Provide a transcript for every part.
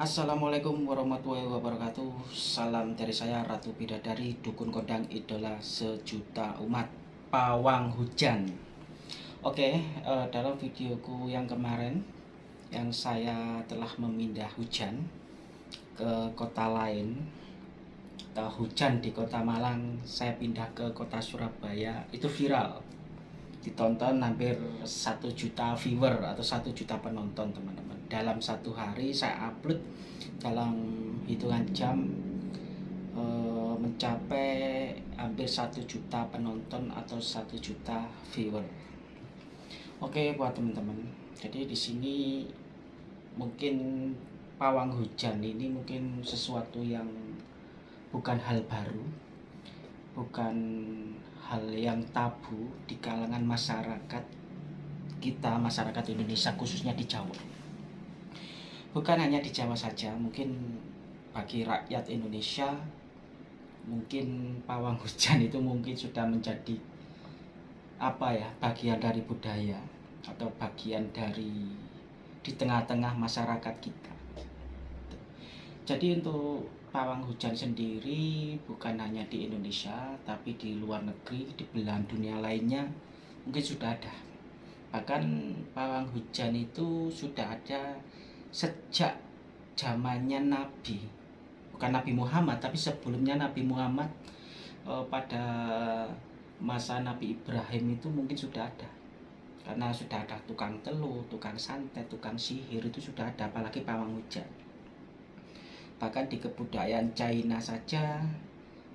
Assalamualaikum warahmatullahi wabarakatuh. Salam dari saya Ratu Bidadari Dukun Kodang Idola Sejuta Umat Pawang Hujan. Oke uh, dalam videoku yang kemarin Yang saya telah memindah hujan Ke kota lain Atau hujan di kota Malang Saya pindah ke kota Surabaya Itu viral. Ditonton hampir satu juta viewer atau satu juta penonton teman-teman dalam satu hari saya upload dalam hitungan jam e, mencapai hampir satu juta penonton atau satu juta viewer oke buat teman-teman jadi di sini mungkin pawang hujan ini mungkin sesuatu yang bukan hal baru bukan hal yang tabu di kalangan masyarakat kita, masyarakat Indonesia khususnya di Jawa. Bukan hanya di Jawa saja, mungkin bagi rakyat Indonesia mungkin pawang hujan itu mungkin sudah menjadi apa ya bagian dari budaya atau bagian dari di tengah-tengah masyarakat kita. Jadi untuk pawang hujan sendiri bukan hanya di Indonesia tapi di luar negeri di belahan dunia lainnya mungkin sudah ada bahkan pawang hujan itu sudah ada sejak zamannya Nabi. Bukan Nabi Muhammad tapi sebelumnya Nabi Muhammad eh, pada masa Nabi Ibrahim itu mungkin sudah ada. Karena sudah ada tukang telur, tukang santet, tukang sihir itu sudah ada apalagi pawang hujan. Bahkan di kebudayaan China saja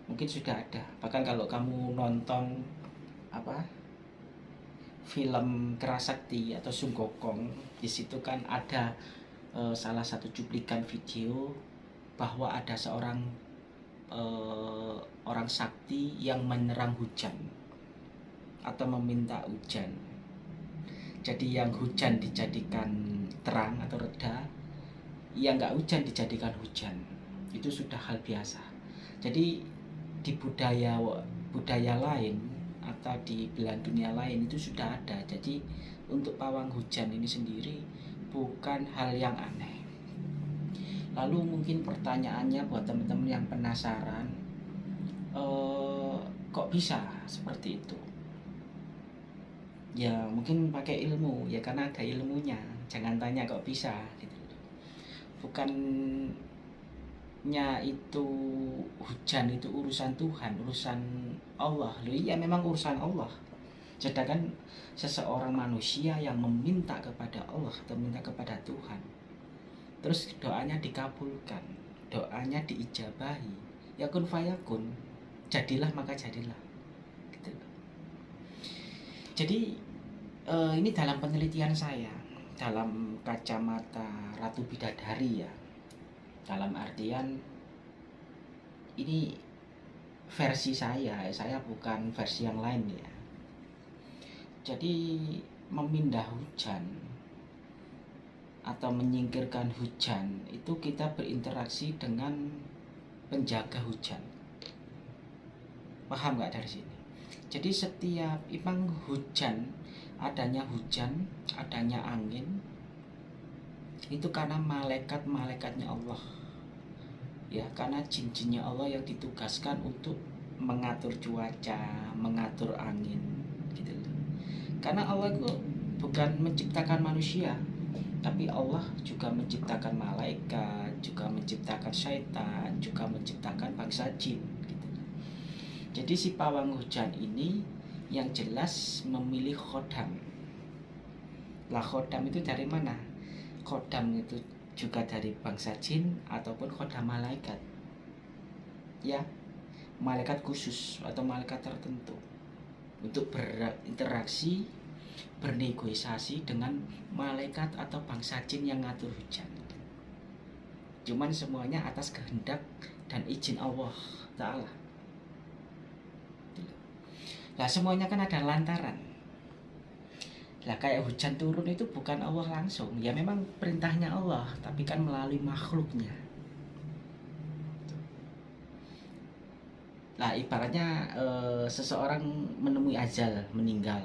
mungkin sudah ada. Bahkan kalau kamu nonton apa film Kerasakti atau Sunggokong di situ kan ada e, salah satu cuplikan video bahwa ada seorang e, orang sakti yang menyerang hujan atau meminta hujan. Jadi yang hujan dijadikan terang atau reda yang nggak hujan dijadikan hujan. Itu sudah hal biasa. Jadi di budaya budaya lain atau di belahan dunia lain itu sudah ada. Jadi untuk pawang hujan ini sendiri bukan hal yang aneh. Lalu mungkin pertanyaannya buat teman-teman yang penasaran eh, kok bisa seperti itu? Ya mungkin pakai ilmu ya karena ada ilmunya. Jangan tanya kok bisa gitu. Bukannya itu hujan itu urusan Tuhan urusan Allah. Loh iya memang urusan Allah sedangkan seseorang manusia yang meminta kepada Allah atau minta kepada Tuhan terus doanya dikabulkan doanya diijabahi ya kun fayakun jadilah maka jadilah. Gitu. jadi eh, ini dalam penelitian saya dalam kacamata Ratu Bidadari ya. Dalam artian ini versi saya saya bukan versi yang lain ya jadi memindah hujan atau menyingkirkan hujan itu kita berinteraksi dengan penjaga hujan paham nggak dari sini jadi setiap memang hujan adanya hujan, adanya angin itu karena malaikat-malaikatnya Allah. Ya, karena jin-jinnya Allah yang ditugaskan untuk mengatur cuaca, mengatur angin. Karena Allah itu bukan menciptakan manusia, tapi Allah juga menciptakan malaikat, juga menciptakan syaitan, juga menciptakan bangsa jin gitu. Jadi si pawang hujan ini yang jelas memilih khodam. Lah khodam itu dari mana? Khodam itu juga dari bangsa jin ataupun khodam malaikat. Ya malaikat khusus atau malaikat tertentu untuk berinteraksi bernegosiasi dengan malaikat atau bangsa jin yang ngatur hujan cuman semuanya atas kehendak dan izin Allah Ta'ala Lah semuanya kan ada lantaran. Lah kayak hujan turun itu bukan Allah langsung, ya memang perintahnya Allah, tapi kan melalui makhluknya. Lah ibaratnya e, seseorang menemui ajal, meninggal.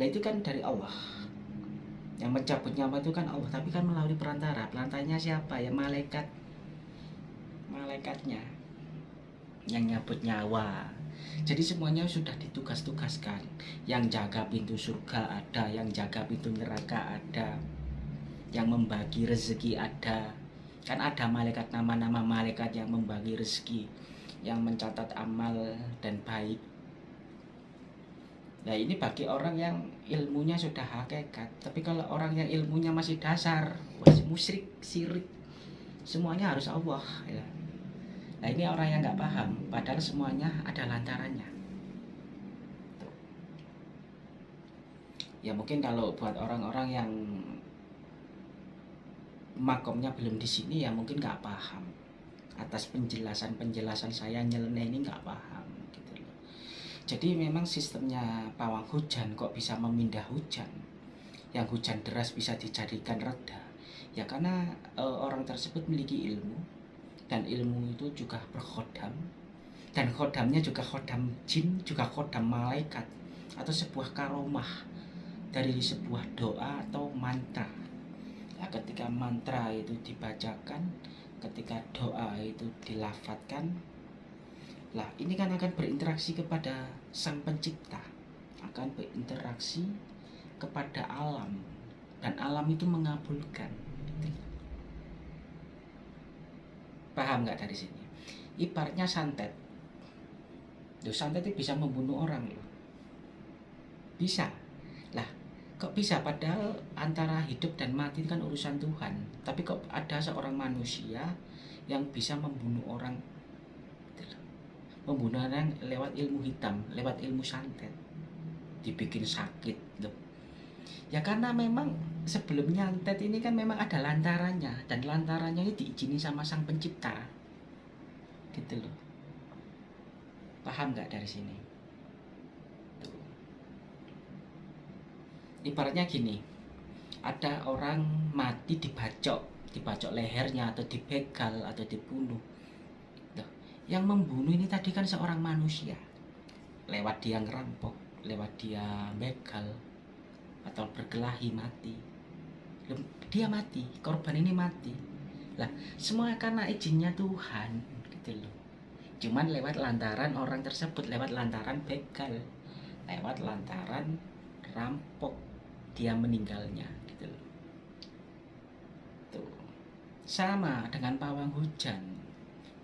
Lah itu kan dari Allah. yang mencabut nyawa itu kan Allah tapi kan melalui perantara. Perantaranya siapa? Ya malaikat. Malaikatnya yang nyabut nyawa. Jadi semuanya sudah ditugas-tugaskan. Yang jaga pintu surga ada yang jaga pintu neraka ada yang membagi rezeki ada. Kan ada malaikat nama-nama malaikat yang membagi rezeki yang mencatat amal dan baik Nah ini bagi orang yang ilmunya sudah hakikat Tapi kalau orang yang ilmunya masih dasar Masih musyrik, sirik Semuanya harus Allah ya. Nah ini orang yang nggak paham Padahal semuanya ada lantarannya. Ya mungkin kalau buat orang-orang yang Makomnya belum di sini ya mungkin nggak paham Atas penjelasan-penjelasan saya nyeleneh ini nggak paham jadi memang sistemnya pawang hujan kok bisa memindah hujan? Yang hujan deras bisa dijadikan reda. Ya karena e, orang tersebut memiliki ilmu dan ilmu itu juga berkhodam dan khodamnya juga khodam jin juga khodam malaikat atau sebuah karomah dari sebuah doa atau mantra. Ya, ketika mantra itu dibacakan ketika doa itu dilafatkan lah ini kan akan berinteraksi kepada sang pencipta akan berinteraksi kepada alam dan alam itu mengabulkan. Paham nggak dari sini? Ibaratnya santet. Duh, santet itu bisa membunuh orang loh. Bisa kok bisa padahal antara hidup dan mati kan urusan Tuhan tapi kok ada seorang manusia yang bisa membunuh orang pembunuhan lewat ilmu hitam, lewat ilmu santet. Dibikin sakit loh. Ya karena memang sebelum nyantet ini kan memang ada lantarannya dan lantarannya ini diizini sama sang pencipta. Gitu loh. Paham nggak dari sini? Tuh. Ibaratnya gini, ada orang mati dibacok, dibacok lehernya atau dibegal atau dibunuh. Yang membunuh ini tadi kan seorang manusia. Lewat dia ngerampok lewat dia begal atau berkelahi mati. Dia mati korban ini mati. Lah semua karena izinnya Tuhan gitu loh. Cuman lewat lantaran orang tersebut lewat lantaran begal lewat lantaran rampok dia meninggalnya gitu loh. Tuh. Sama dengan pawang hujan.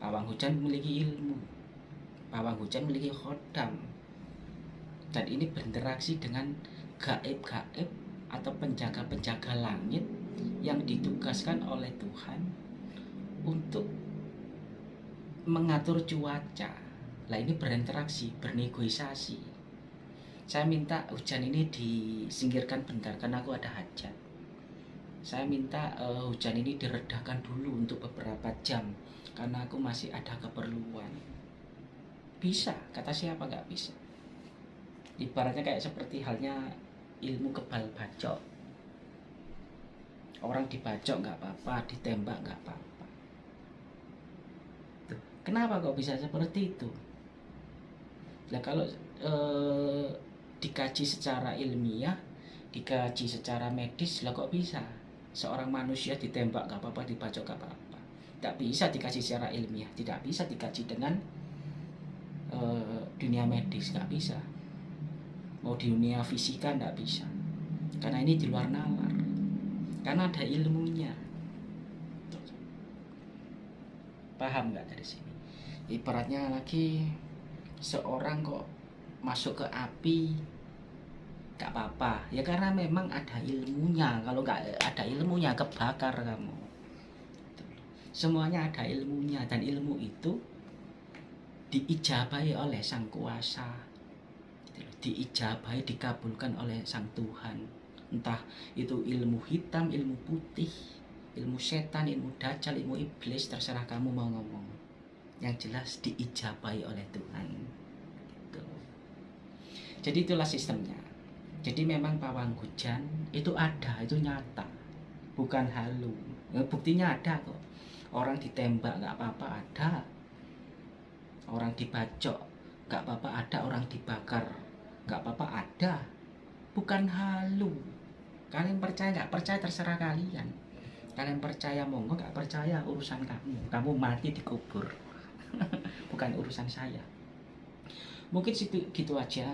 Pawang hujan memiliki ilmu. Pawang hujan memiliki khodam. Dan ini berinteraksi dengan gaib-gaib atau penjaga-penjaga langit yang ditugaskan oleh Tuhan untuk mengatur cuaca. Lah ini berinteraksi, bernegosiasi saya minta hujan ini disingkirkan bentar karena aku ada hajat. Saya minta uh, hujan ini diredakan dulu untuk beberapa jam karena aku masih ada keperluan. Bisa kata siapa nggak bisa? Ibaratnya kayak seperti halnya ilmu kebal bacok. Orang dibacok nggak apa-apa ditembak nggak apa-apa. Kenapa kok bisa seperti itu? Nah kalau eh, dikaji secara ilmiah dikaji secara medis lah kok bisa? Seorang manusia ditembak gak apa-apa dibacok gak apa-apa. Tidak bisa dikasih secara ilmiah tidak bisa dikaji dengan uh, dunia medis gak bisa. Mau di dunia fisika gak bisa. Karena ini di luar nalar. Karena ada ilmunya. Paham nggak dari sini? Ibaratnya lagi seorang kok masuk ke api gak apa-apa. Ya karena memang ada ilmunya. Kalau nggak ada ilmunya kebakar kamu. Semuanya ada ilmunya. Dan ilmu itu diijabahi oleh sang kuasa. Diijabahi dikabulkan oleh sang Tuhan. Entah itu ilmu hitam ilmu putih ilmu setan ilmu dajjal ilmu iblis terserah kamu mau ngomong. Yang jelas diijabahi oleh Tuhan. Gitu. jadi itulah sistemnya jadi memang pawang hujan itu ada, itu nyata, bukan halu. Ya, buktinya ada kok. Orang ditembak nggak apa-apa ada. Orang dibacok nggak apa-apa ada. Orang dibakar nggak apa-apa ada. Bukan halu. kalian percaya nggak percaya terserah kalian kalian percaya monggo nggak percaya urusan kamu kamu mati dikubur bukan urusan saya mungkin situ gitu aja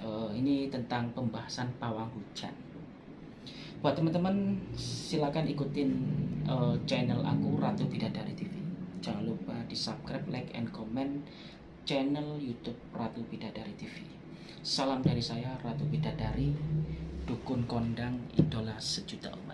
uh, ini tentang pembahasan pawang hujan. Buat teman-teman silakan ikutin uh, channel aku Ratu Bidadari TV jangan lupa di subscribe like and comment channel YouTube Ratu Bidadari TV salam dari saya Ratu Bidadari dukun kondang idola sejuta umat